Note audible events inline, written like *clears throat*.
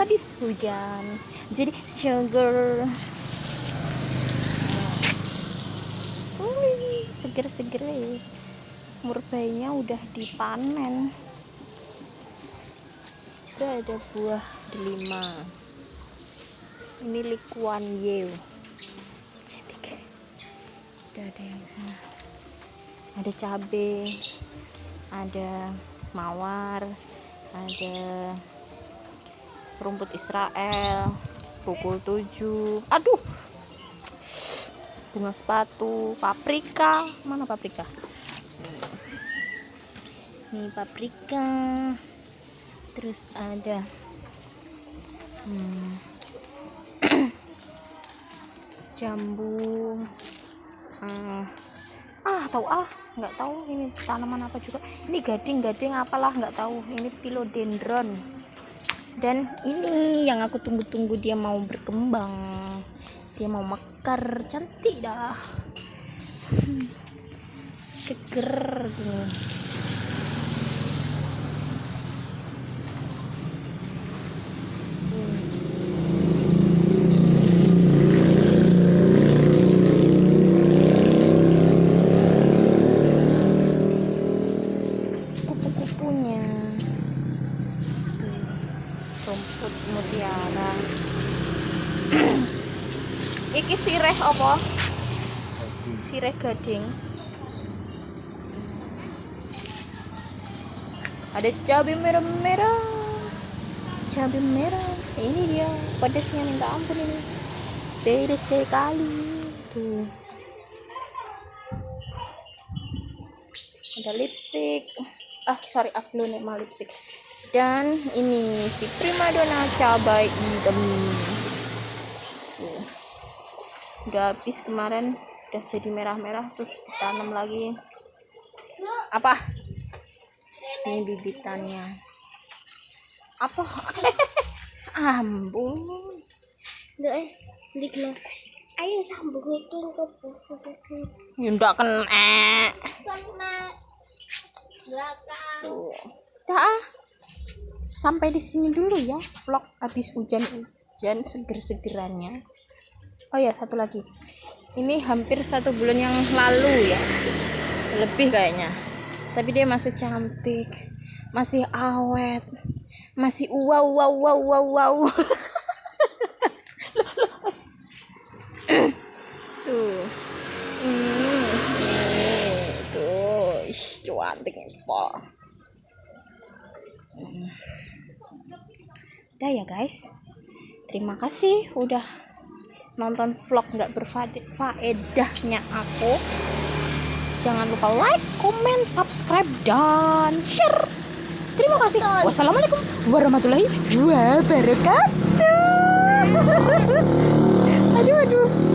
habis hujan. Jadi sugar. Wih, seger-seger ya. Murbainya udah dipanen. Itu ada buah delima. Ini likuan yeo. Cantik. Udah ada yang sana. Ada cabe ada mawar ada rumput Israel pukul 7 aduh bunga sepatu paprika. Mana paprika? Ini paprika. Terus ada hmm, *clears throat* jambu. Hmm, ah tahu ah nggak tahu ini tanaman apa juga. Ini gading-gading apalah nggak tahu ini philodendron dan ini yang aku tunggu-tunggu dia mau berkembang. Dia mau mekar cantik dah. Seger kupu-kupunya rumput mutiara. *clears throat* Iki sireh apa? Sireh gading. Ada cabai merah-merah. Cabai merah. Ini dia pedasnya minta ampun ini. Pedas sekali. Tuh. Ada lipstick. Ah sorry aku nih mau lipstick dan ini si primadona cabai hitam udah habis kemarin udah jadi merah-merah terus ditanam lagi. Apa? Ini bibitannya. Apa? *laughs* Ambung eh, beli. Ayo sambung ke ya ndak kena. Karena belakang. tuh. Dah. ah. Sampai di sini dulu ya vlog habis hujan-hujan seger-segerannya. Oh ya satu lagi. Ini hampir satu bulan yang lalu ya. Lebih kayaknya. Tapi dia masih cantik masih awet masih wow wow wow wow wow tuh. Hmm, tuh. Ish, cantik nih. Udah ya guys. Terima kasih udah nonton vlog nggak berfaedahnya aku. Jangan lupa like comment subscribe dan share. Terima kasih. Wassalamualaikum warahmatullahi wabarakatuh. *laughs* Aduh aduh